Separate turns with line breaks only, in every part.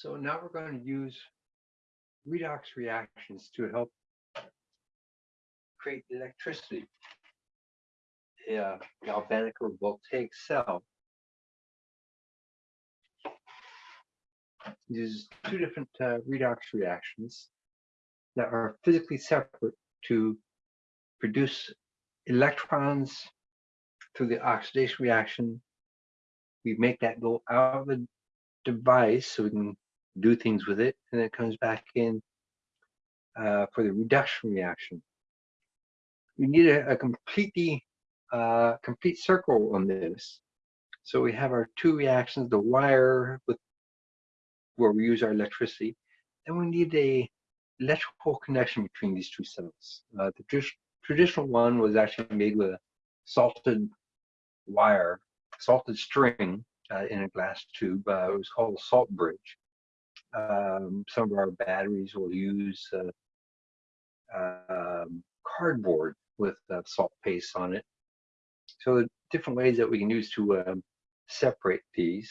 So now we're going to use redox reactions to help create electricity. A galvanic or voltaic cell uses two different uh, redox reactions that are physically separate to produce electrons through the oxidation reaction. We make that go out of the device so we can do things with it, and it comes back in uh, for the reduction reaction. We need a, a completely uh, complete circle on this. So we have our two reactions, the wire with where we use our electricity, and we need a electrical connection between these two cells. Uh, the tr traditional one was actually made with a salted wire, salted string uh, in a glass tube. Uh, it was called a salt bridge. Um, some of our batteries will use uh, um, cardboard with salt paste on it. So the different ways that we can use to um, separate these.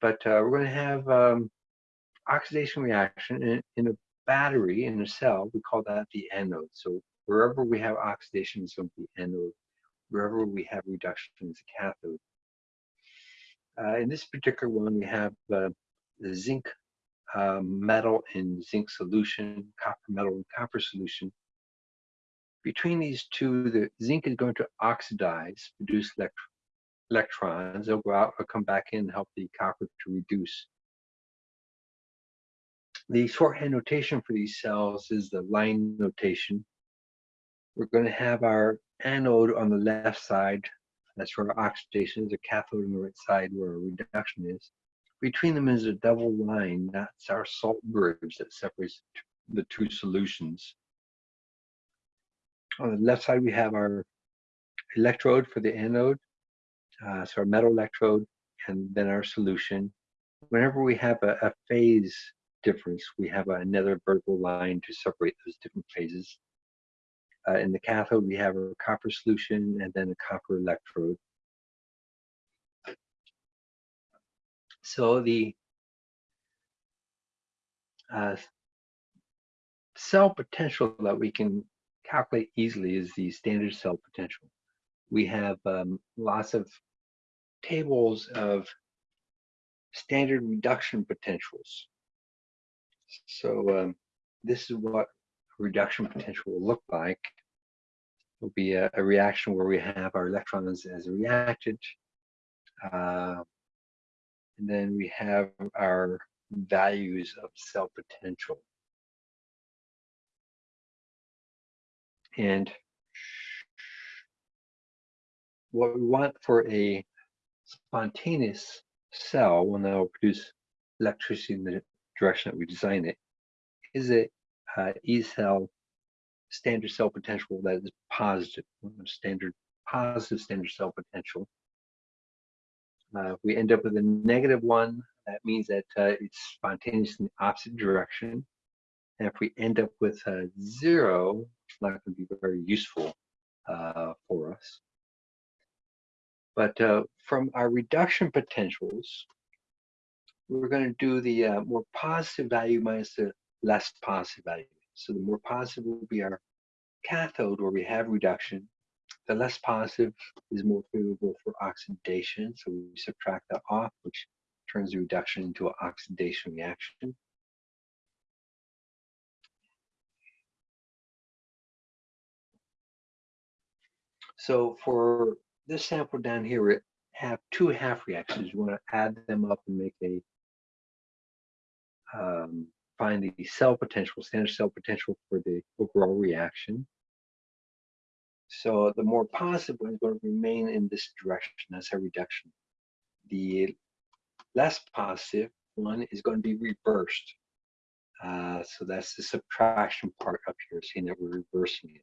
But uh, we're going to have um, oxidation reaction in, in, a battery in a cell. We call that the anode. So wherever we have oxidation is going to be anode. Wherever we have reduction is a cathode. Uh, in this particular one, we have uh, the zinc um, metal in zinc solution, copper metal in copper solution. Between these two, the zinc is going to oxidize, produce elect electrons. They'll go out or come back in and help the copper to reduce. The shorthand notation for these cells is the line notation. We're going to have our anode on the left side. That's where our oxidation is, a cathode on the right side where our reduction is. Between them is a double line. That's our salt bridge that separates the two solutions. On the left side, we have our electrode for the anode, uh, so our metal electrode, and then our solution. Whenever we have a, a phase difference, we have another vertical line to separate those different phases. Uh, in the cathode, we have a copper solution and then a copper electrode. So the uh, cell potential that we can calculate easily is the standard cell potential. We have um, lots of tables of standard reduction potentials. So um, this is what reduction potential will look like. It will be a, a, reaction where we have our electrons as a reactant. Uh, and then we have our values of cell potential. And what we want for a spontaneous cell, one that will produce electricity in the direction that we design it, is a uh, E cell standard cell potential that is positive, standard positive standard cell potential. Uh, if we end up with a negative one, that means that uh, it's spontaneous in the opposite direction. And if we end up with a zero, it's not going to be very useful uh, for us. But uh, from our reduction potentials, we're going to do the uh, more positive value minus the less positive value. So the more positive will be our cathode where we have reduction. The less positive is more favorable for oxidation. So we subtract that off, which turns the reduction into an oxidation reaction. So for this sample down here, we have two half reactions. We want to add them up and make a um, find the cell potential, standard cell potential for the overall reaction. So the more positive one is going to remain in this direction as a reduction. The less positive one is going to be reversed. Uh, so that's the subtraction part up here, seeing that we're reversing it.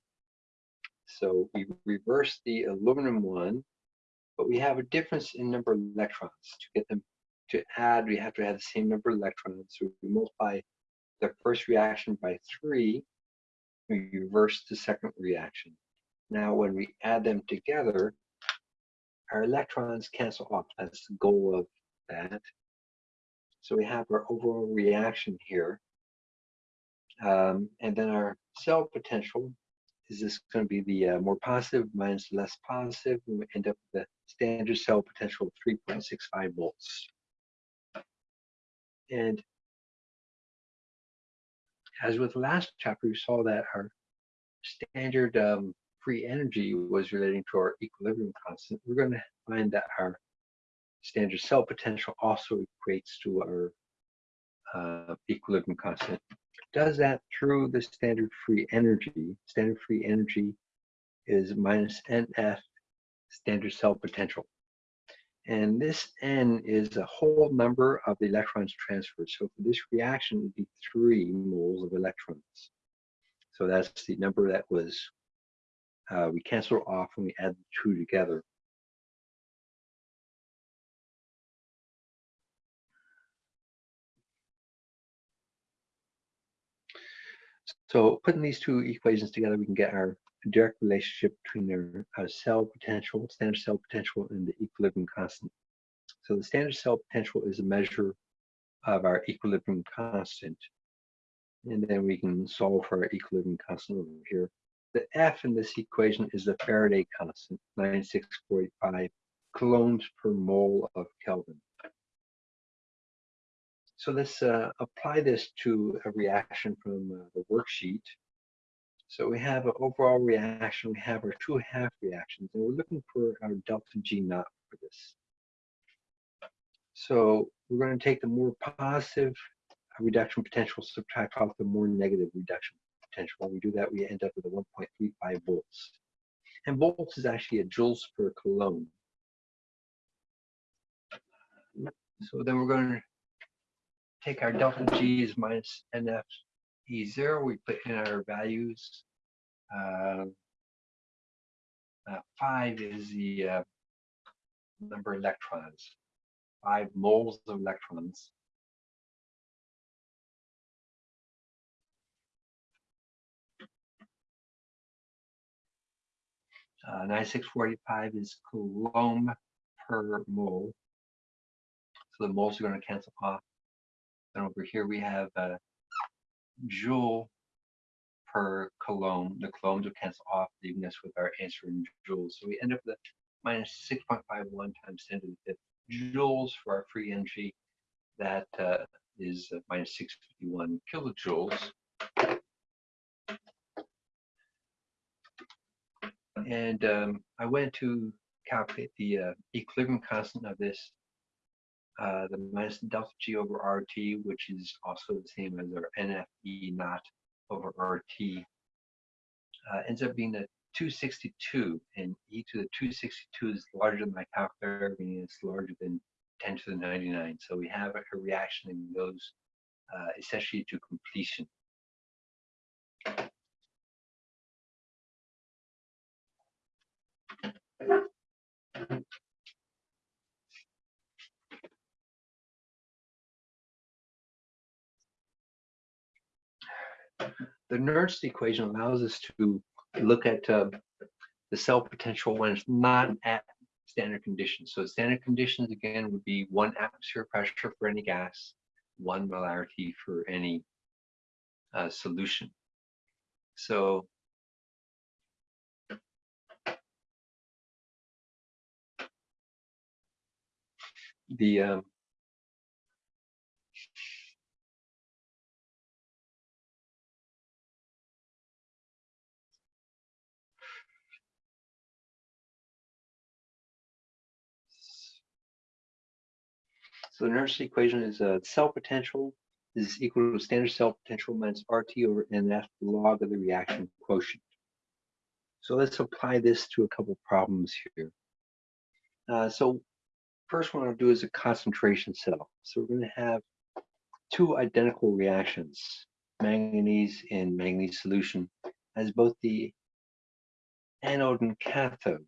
So we reverse the aluminum one, but we have a difference in number of electrons. To get them to add, we have to have the same number of electrons. So we multiply the first reaction by three, we reverse the second reaction. Now, when we add them together, our electrons cancel off. That's the goal of that. So we have our overall reaction here. Um, and then our cell potential is this going to be the uh, more positive minus less positive. We end up with a standard cell potential of 3.65 volts. And as with the last chapter, we saw that our standard um, free energy was relating to our equilibrium constant. We're going to find that our standard cell potential also equates to our uh, equilibrium constant. Does that through the standard free energy. Standard free energy is minus NF standard cell potential. And this N is a whole number of the electrons transferred. So for this reaction, it would be three moles of electrons. So that's the number that was, uh, we cancel off when we add the two together. So putting these two equations together, we can get our direct relationship between their uh, cell potential, standard cell potential, and the equilibrium constant. So the standard cell potential is a measure of our equilibrium constant. And then we can solve for our equilibrium constant over here. The F in this equation is the Faraday constant, 9645 coulombs per mole of Kelvin. So let's uh, apply this to a reaction from uh, the worksheet. So we have an overall reaction, we have our two half reactions, and we're looking for our delta G naught for this. So we're going to take the more positive reduction potential, subtract off the more negative reduction potential. When we do that, we end up with a 1.35 volts. And volts is actually a joules per coulomb. So then we're going to take our delta G is minus NF E0. We put in our values. Uh, uh, five is the uh, number of electrons, five moles of electrons. Uh, 9645 is coulomb per mole. So the moles are going to cancel off. Then over here we have a uh, joule per coulomb. The coulombs will cancel off, leaving us with our answer in joules. So we end up with minus 6.51 times 10 to the fifth joules for our free energy. That uh, is minus 651 kilojoules. And um, I went to calculate the uh, equilibrium constant of this uh, the minus delta G over RT, which is also the same as our NFE naught over RT, uh, ends up being a 262, and e to the 262 is larger than my calculator, meaning it's larger than 10 to the 99. So we have a, reaction that goes uh, essentially to completion. The Nernst equation allows us to look at uh, the cell potential when it's not at standard conditions. So standard conditions again would be one atmosphere pressure for any gas, one molarity for any uh, solution. So the um, So the Nernst equation is a uh, cell potential is equal to standard cell potential minus RT over NF log of the reaction quotient. So let's apply this to a couple problems here. Uh, so first one I'll do is a concentration cell. So we're going to have two identical reactions, manganese in manganese solution, as both the anode and cathode.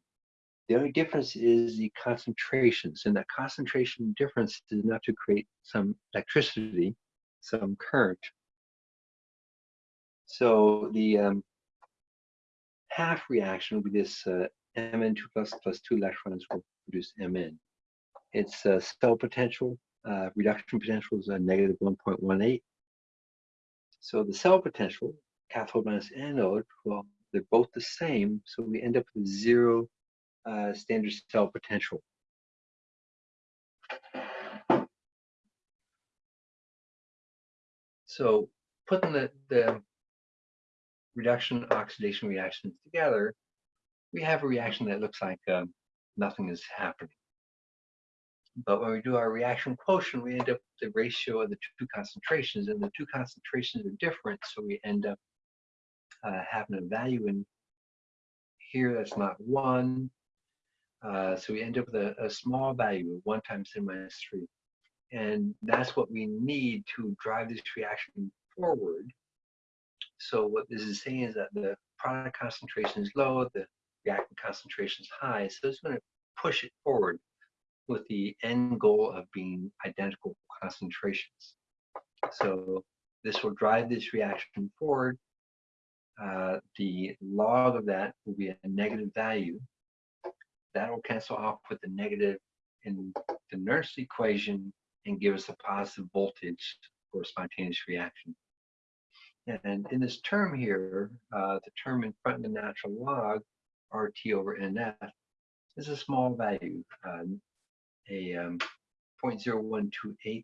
The only difference is the concentrations, and that concentration difference is enough to create some electricity, some current. So the um, half reaction will be this uh, Mn2 plus plus two electrons will produce Mn. Its uh, cell potential uh, reduction potential is a negative 1.18. So the cell potential, cathode minus anode, well, they're both the same, so we end up with zero uh, standard cell potential. So putting the, the reduction oxidation reactions together, we have a reaction that looks like um, nothing is happening. But when we do our reaction quotient, we end up with the ratio of the two concentrations, and the two concentrations are different, so we end up uh, having a value in here that's not one. Uh, so we end up with a, a small value of one times 10 minus three. And that's what we need to drive this reaction forward. So what this is saying is that the product concentration is low, the reactant concentration is high. So it's going to push it forward with the end goal of being identical concentrations. So this will drive this reaction forward. Uh, the log of that will be a negative value. That will cancel off with the negative in the Nernst equation and give us a positive voltage for a spontaneous reaction. And in this term here, uh, the term in front of the natural log, RT over NF, is a small value, uh, a um, 0.0128.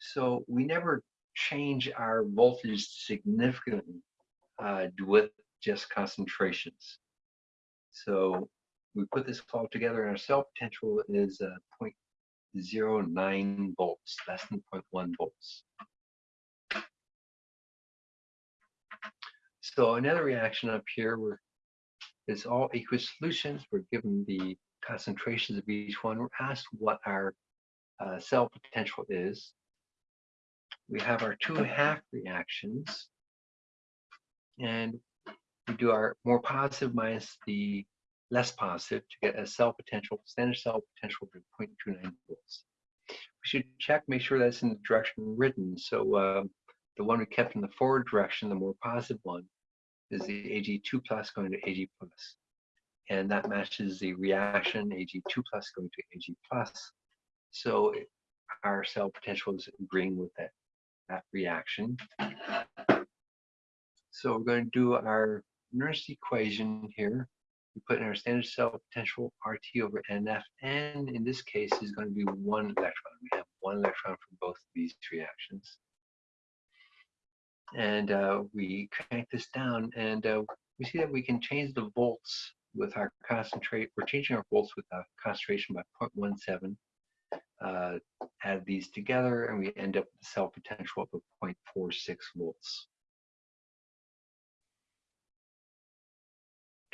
So we never change our voltage significantly uh, with just concentrations. So we put this all together and our cell potential is uh, 0.09 volts, less than 0.1 volts. So another reaction up here where it's all aqueous solutions. We're given the concentrations of each one. We're asked what our uh, cell potential is. We have our two half reactions. And we do our more positive minus the less positive to get a cell potential, standard cell potential of 0.29 volts. We should check, make sure that's in the direction written. So uh, the one we kept in the forward direction, the more positive one, is the Ag2 plus going to Ag plus. And that matches the reaction Ag2 plus going to Ag plus. So our cell potential is agreeing with that, that reaction. So we're going to do our Nernst equation here. We put in our standard cell potential RT over NF, and in this case is going to be one electron. We have one electron for both of these reactions and uh, we crank this down and uh, we see that we can change the volts with our concentrate. We're changing our volts with a concentration by 0.17. Uh, add these together and we end up with a cell potential of 0.46 volts.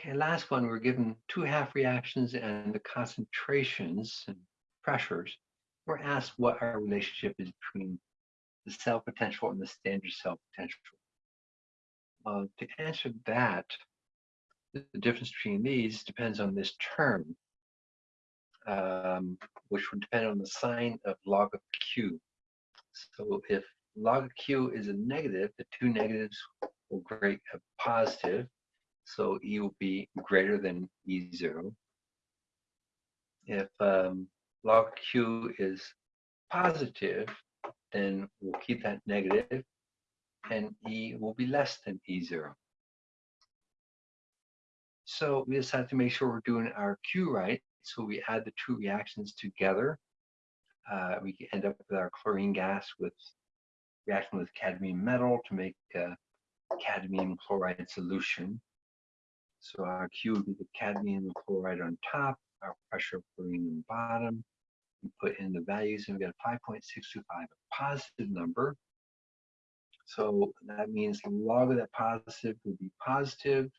Okay, last one, we're given two half reactions and the concentrations and pressures. We're asked what our relationship is between the cell potential and the standard cell potential. Uh, to answer that, the difference between these depends on this term, um, which would depend on the sign of log of Q. So if log of Q is a negative, the two negatives will create a positive, so E will be greater than E0. If um, log Q is positive, then we'll keep that negative and E will be less than E0. So we just have to make sure we're doing our Q right. So we add the two reactions together. Uh, we end up with our chlorine gas with reacting with cadmium metal to make a cadmium chloride solution. So our Q would be the cadmium chloride on top, our pressure of chlorine on the bottom, we put in the values and we get 5.625, a positive number. So that means the log of that positive would be positive.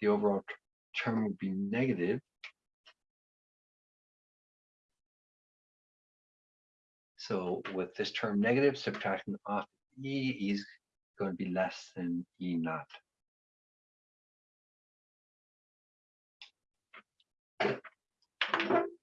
The overall term would be negative. So with this term negative, subtracting off E is going to be less than E naught. Thank you.